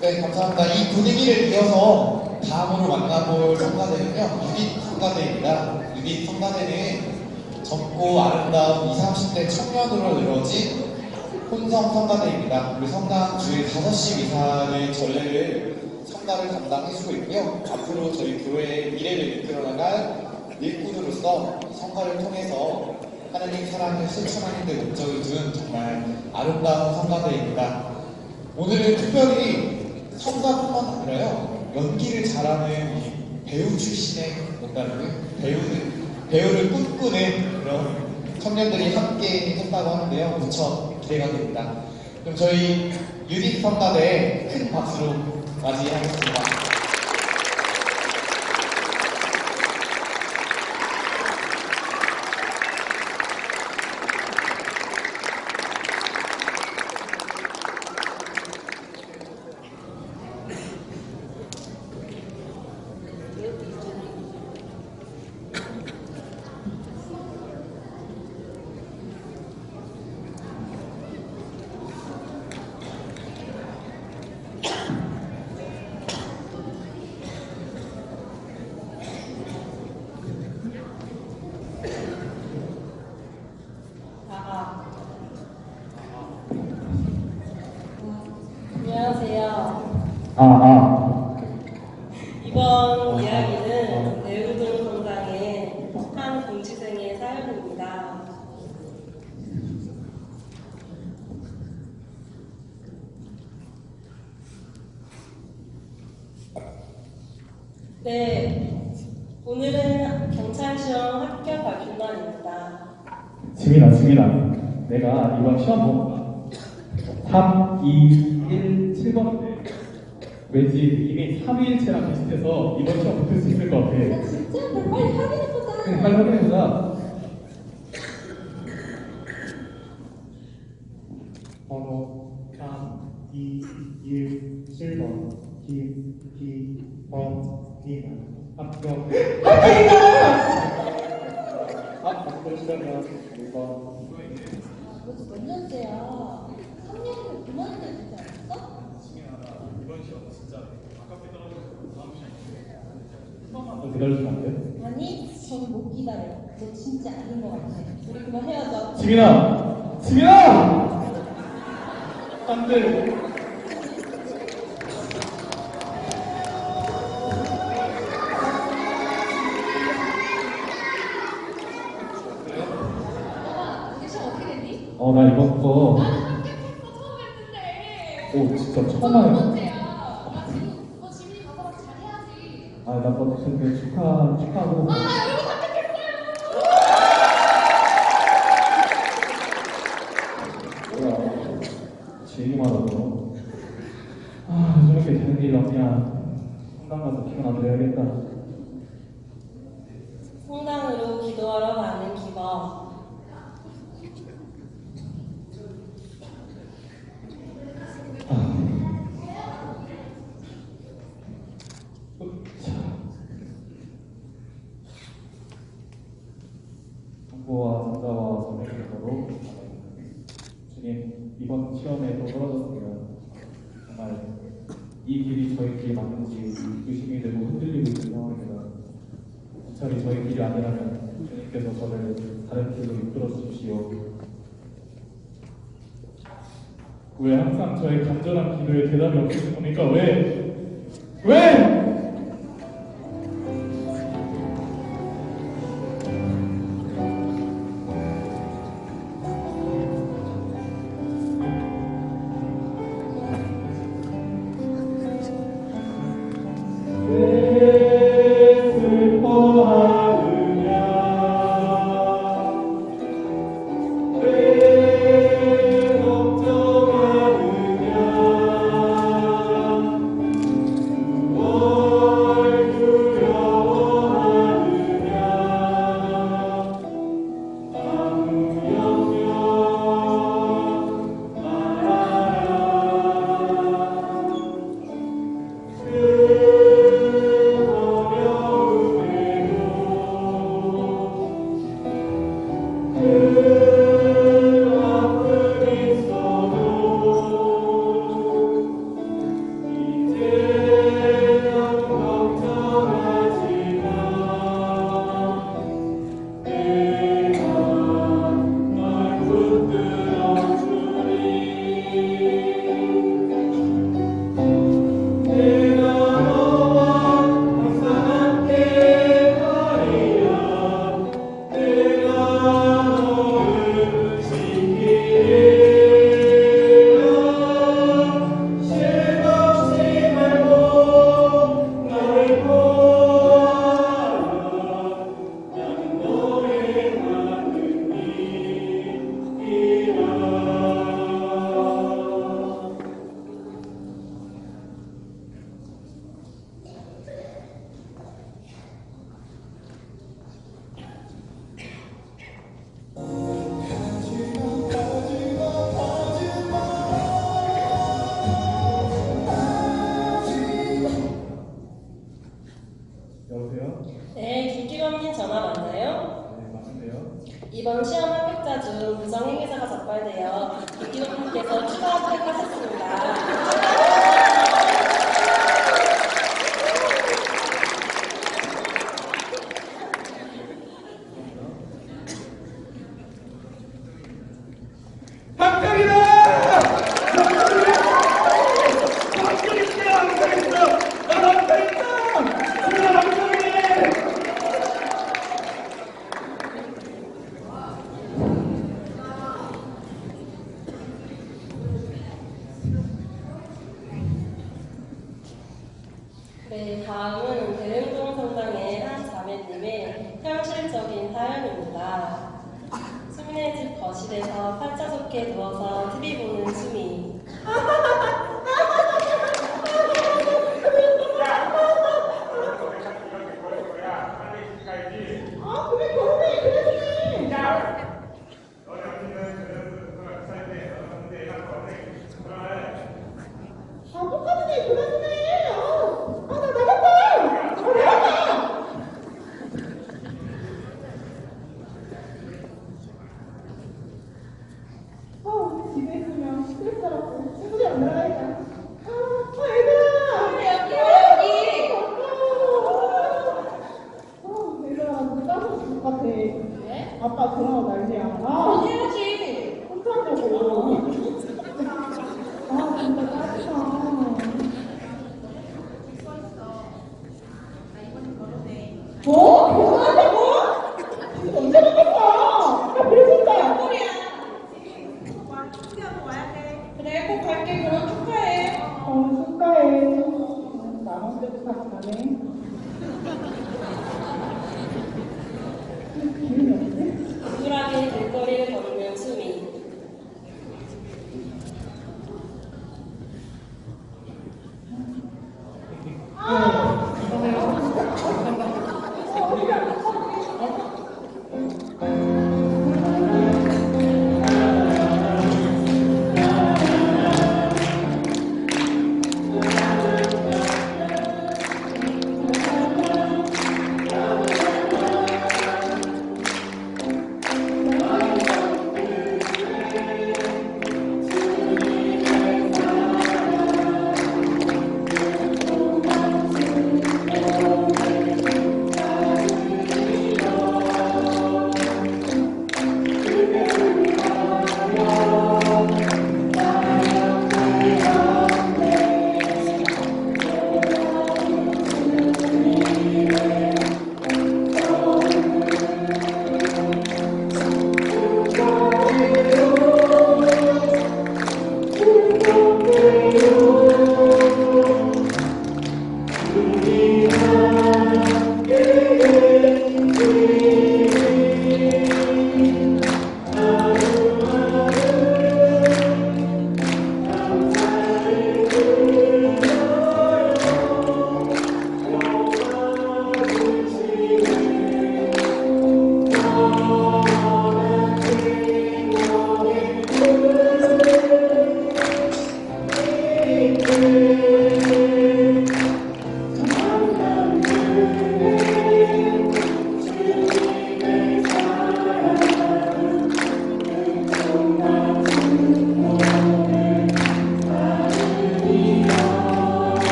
네, 감사합니다. 이 분위기를 이어서 다음으로 만나볼 성가대는요, 유닛 성가대입니다. 유닛 성가대는 젊고 아름다운 20, 30대 청년으로 이루어진 혼성 성가대입니다. 우리 성당 주일 5시 이상의 전례를 성가를 담당해주고 있고요. 앞으로 저희 교회의 미래를 이끌어나갈 일꾼으로서 성가를 통해서 하나님 사랑을 실천하는 데 목적을 둔 정말 아름다운 성가대입니다. 오늘은 특별히 성가뿐만 아니라요 연기를 잘하는 이 배우 출신의 뭔가를 배우는 배우를 꿈꾸는 그런 청년들이 함께 했다고 하는데요 무척 기대가 됩니다. 그럼 저희 유닛 성가대 큰 박수로 맞이하겠습니다. 아, 안녕하세요. 아, 아. 이번 이야기는 내우동 성당의 한 공시생의 사연입니다. 네, 오늘은 경찰 시험 합격 발표 날입니다. 지민아, 지민아. 내가 이번 시험 본 3, 2, 1, 7번인데 왠지 이미 3일체랑 비슷해서 이번 시험 붙을 수 있을 것 같아. 진짜? 나 빨리 확인해보자. 그냥 빨리 확인해보자. 번호 3, 2, 1, 7번 김, 기, 번, 님 합격. 아, 합격 시간이야. 1번. 너도 몇 년째야? 3년이면 그만해야 되지 더 기다려주면 안 돼? 아니, 전못 기다려. 너 진짜 아닌 것 같아. 우리 그만 헤어져. 지민아! 지민아! 안 돼. 우리 시험 어떻게 됐니? 어, 나 이번 거, 나는 합격했어. 처음 했는데. 오, 진짜 너 처음 두 하네. 번째야. 나 지금 너 지민이 가서 막 잘해야지. 아, 나너 근데 축하, 축하하고. 아, 여러분 합격했어요. 뭐야. 지 얘기만 하고. 아, 저렇게 되는 일 없냐. 성당 가서 기분 안 드려야겠다. 성당으로 기도하러 가는 기범. 자. 정보와 전자와 전액으로 주님 이번 시험에도 떨어졌습니다. 정말 이 길이 저희 길이 맞는지 의심이 되고 흔들리고 있는 상황입니다. 차라리 저희 길이 아니라면 주님께서 저를 다른 길로 이끌어 주십시오. 왜 항상 저의 간절한 기도에 대답이? 왜? 왜? 왜 선생님 전화 맞나요? 네, 맞는데요. 이번 시험 합격자 중 부정행위사가 적발되어 이기호님께서 추가 합격하셨습니다. 앉아서 팔자 좋게 누워서 TV 보는 취미.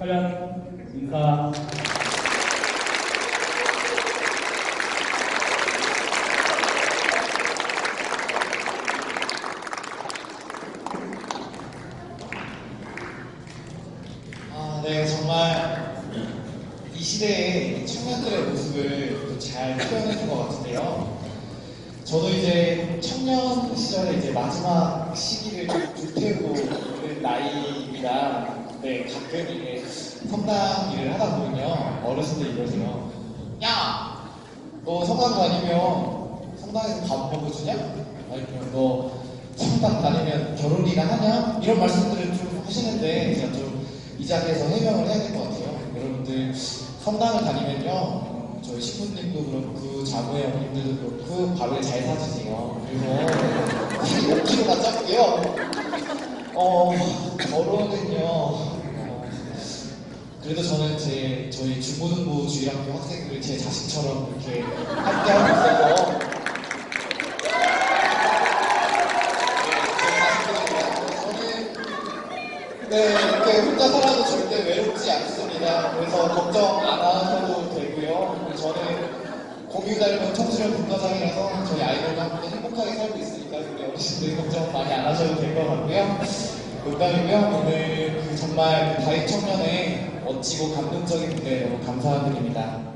촬영 인사. 아, 네, 정말 이 시대의 청년들의 모습을 또잘 표현해준 것 같은데요. 저도 이제 청년 시절에 이제 마지막 시기를 좀 불태우고 있는 나이입니다. 네, 가끔 이게 성당 일을 하다 보면요. 어르신들이 이러세요. 야! 너 성당 다니면 성당에서 밥 먹어주냐? 아니면 너 성당 다니면 결혼이나 하냐? 이런 말씀들을 좀 하시는데 제가 좀 이 자리에서 해명을 해야 될 것 같아요. 여러분들 성당을 다니면요. 어, 저희 신부님도 그렇고 자부의 어머님들도 그렇고 밥을 잘 사주세요. 살이 5kg가 쪘고요. 어, 결혼은요. 어, 그래도 저는 제 저희 중고등부 주일학교 학생들을 제 자식처럼 이렇게 함께 하고 있어서 저는 네 이렇게 혼자 살아도 절대 외롭지 않습니다. 그래서 걱정 안 하셔도 되고요. 저는 공유 닮은 청소년 문화장이라서 저희 아이들과 함께 행복하게 살고 있으니까 우리 어르신들 걱정 많이 안 하셔도 될 것 같고요. 농담이고요. 오늘 그 정말 그 다익 청년의 멋지고 감동적인 무대 너무 감사드립니다.